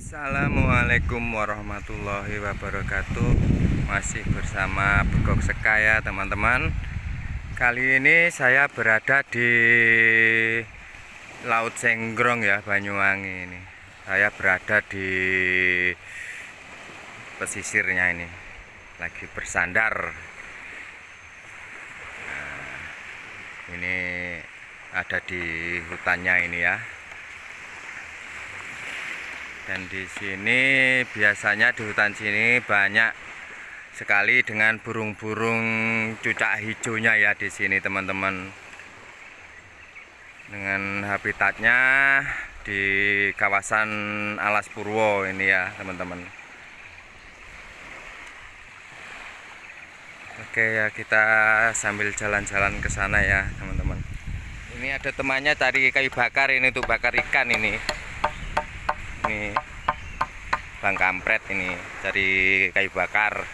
Assalamualaikum warahmatullahi wabarakatuh. Masih bersama Begok Sekaya teman-teman. Kali ini saya berada di Laut Senggrong ya Banyuwangi ini. Saya berada di pesisirnya ini. Lagi bersandar. Nah, Ini ada di hutannya ini ya dan di sini biasanya di hutan sini banyak sekali dengan burung-burung cucak hijaunya ya di sini teman-teman. Dengan habitatnya di kawasan Alas Purwo ini ya teman-teman. Oke ya kita sambil jalan-jalan ke sana ya teman-teman. Ini ada temannya cari kayu bakar ini tuh bakar ikan ini ini bang kampret ini cari kayu bakar.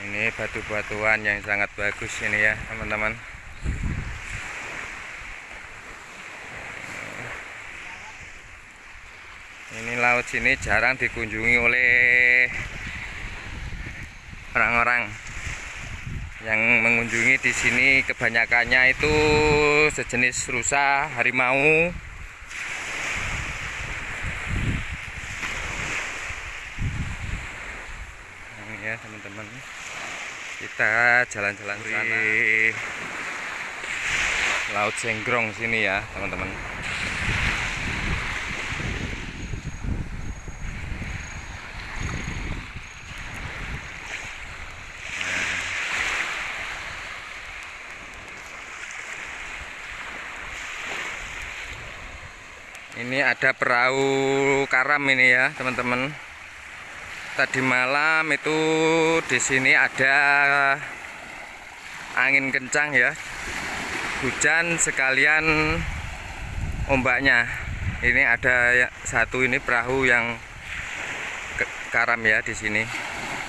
Ini batu-batuan yang sangat bagus ini ya teman-teman. Ini laut sini jarang dikunjungi oleh orang-orang yang mengunjungi di sini. Kebanyakannya itu sejenis rusa harimau ya teman-teman kita jalan-jalan di laut Senggrong sini ya teman-teman. Ini ada perahu karam ini ya teman-teman tadi malam itu di sini ada angin kencang ya. Hujan sekalian ombaknya. Ini ada ya, satu ini perahu yang karam ya di sini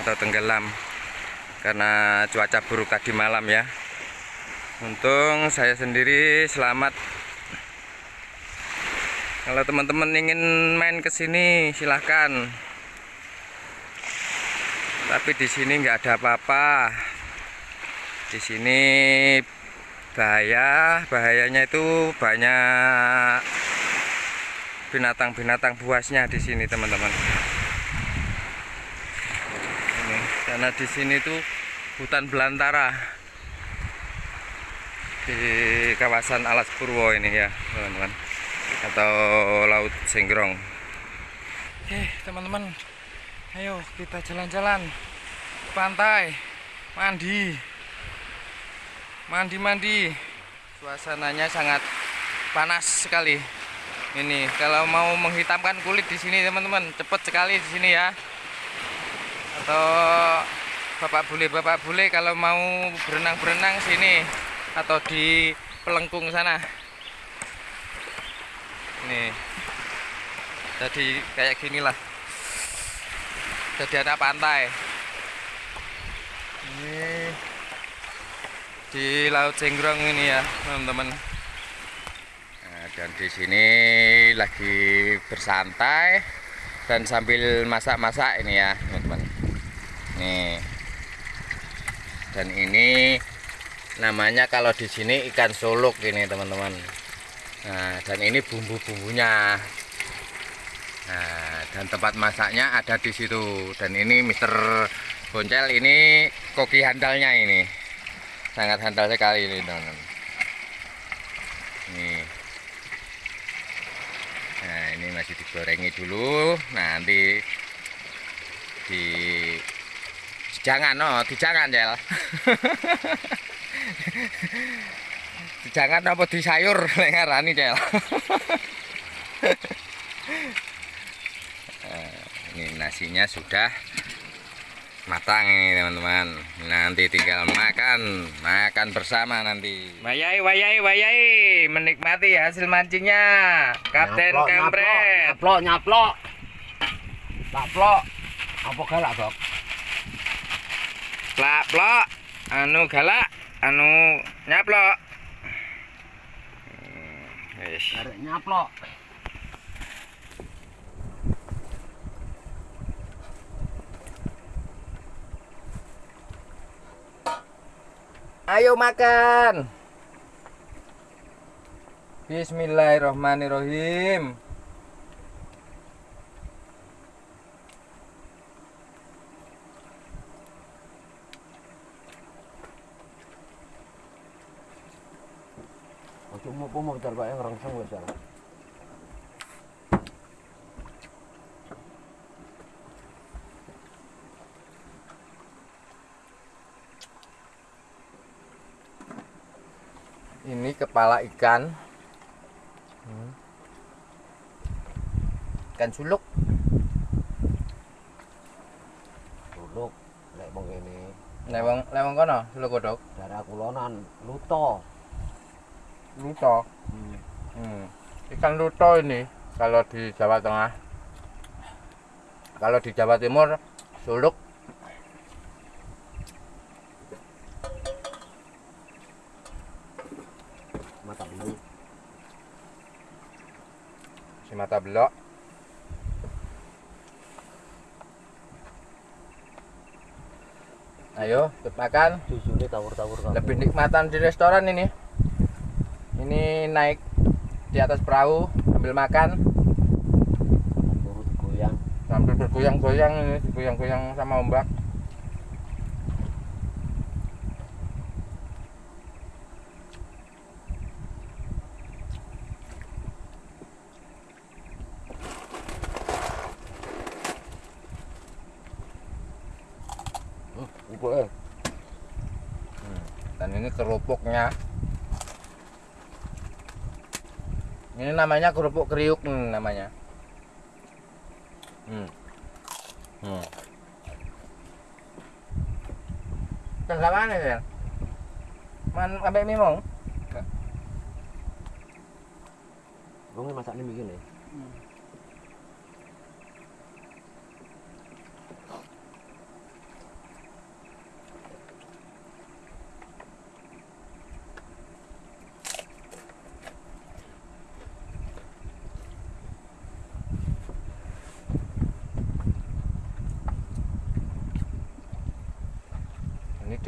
atau tenggelam karena cuaca buruk tadi malam ya. Untung saya sendiri selamat. Kalau teman-teman ingin main ke sini silahkan tapi di sini nggak ada apa-apa. Di sini bahaya. Bahayanya itu banyak binatang-binatang buasnya di sini teman-teman. Karena di sini tuh hutan belantara di kawasan Alas Purwo ini ya teman-teman atau Laut Senggrong oke teman-teman ayo kita jalan-jalan. Pantai. Mandi. Mandi-mandi. Suasananya sangat panas sekali. Ini kalau mau menghitamkan kulit di sini teman-teman cepet sekali di sini ya. Atau bapak bule bapak bule kalau mau berenang-berenang sini atau di pelengkung sana. Ini. Jadi kayak gini lah jadi anak pantai. Ini di laut Senggrong ini ya teman-teman. Nah, dan di sini lagi bersantai dan sambil masak-masak ini ya teman-teman. Nih. Dan ini namanya kalau di sini ikan solok ini teman-teman. Nah dan ini bumbu-bumbunya. Nah, dan tempat masaknya ada di situ. Dan ini Mister Boncel ini koki handalnya ini. Sangat handal sekali ini, teman-teman. Nah, ini masih digorengi dulu. Nah, nanti di jangan oh, jangan ya. jangan apa di sayur lengarani cel. ini nasinya sudah matang ini teman-teman. Nanti tinggal makan makan bersama nanti. Wayai wayai wayai. Menikmati hasil mancingnya. Kapten Kampret nyaplok nyaplok nyaplok. Apa galak dok? Plak plok. Anu galak anu nyaplok. Yes. nyaplok Ayo makan. Bismillahirrahmanirrahim. Ojo mau mau bentar Pak yang rangsang wis ya. Ini kepala ikan. Ikan suluk. Duluk lek mong kene Lewang lewang kono, suluk kodok. daerah kulonan luto. Luto. Hmm. Hmm. Ikan luto ini kalau di Jawa Tengah. Kalau di Jawa Timur suluk Mata dulu. Si mata belok. Ayo, makan. Lebih nikmatan di restoran ini. Ini naik di atas perahu sambil makan sambil bergoyang-goyang ini, digoyang-goyang sama ombak. Ini kerupuknya. Ini namanya kerupuk kriuk hmm, namanya. Hmm. Hmm. Sama nih ya. Man sampai mimong. Wong e masakne mikir nih. Ini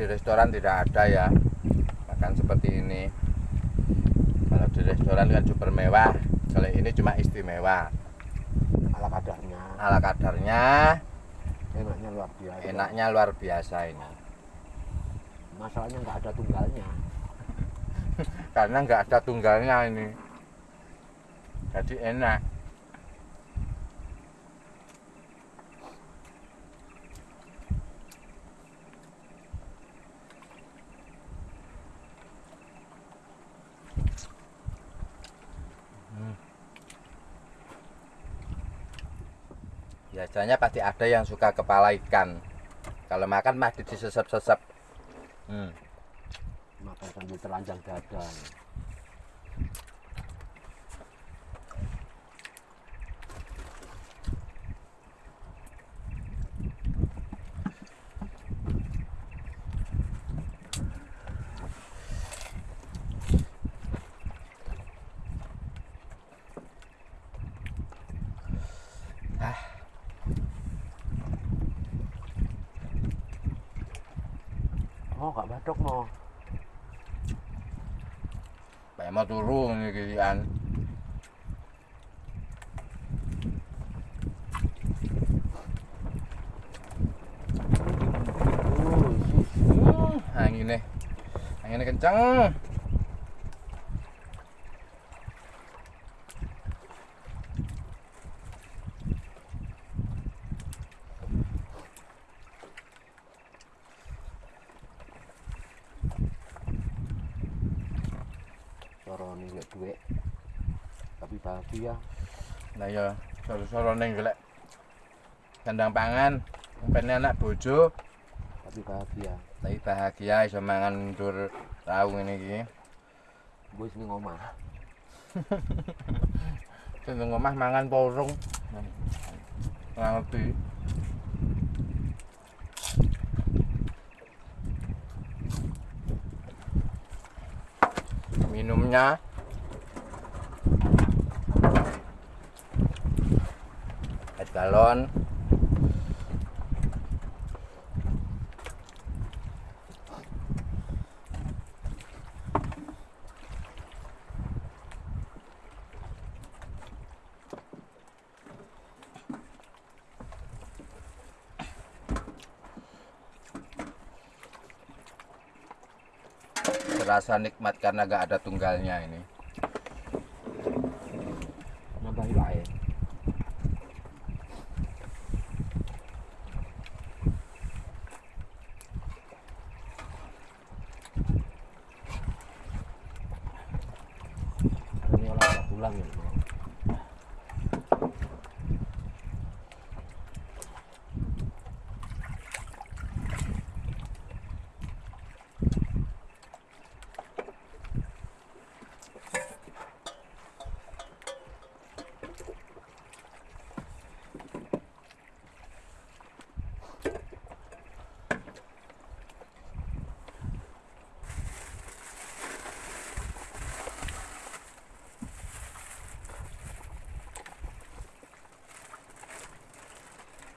di restoran tidak ada ya makan seperti ini. Kalau di restoran kan super mewah. Kalau ini cuma istimewa. Ala kadarnya. Ala kadarnya Enaknya luar biasa. enaknya luar biasa ini. Masalahnya nggak ada tunggalnya. Karena nggak ada tunggalnya ini. Jadi enak. Biasanya pasti ada yang suka kepala ikan. Kalau makan mah disesep-sesep. Hmm. Makan sambil telanjang dada. gak batuk mo. Pak Emma turun ini kalian. Anginnya, anginnya kencang. Duit. Tapi bahagia. Nah ya, soro-soro ning golek kandang pangan, pengen anak bojo, Tapi bahagia. tapi bahagia iso mangan dur tahu ngene iki. Gue sini ngomah. Sing nang omah mangan porung. Ora ngerti. Minumnya galon. Terasa nikmat karena gak ada tunggalnya ini. Pulang ya.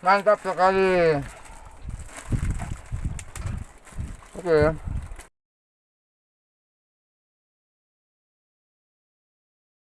Mantap sekali. Oke.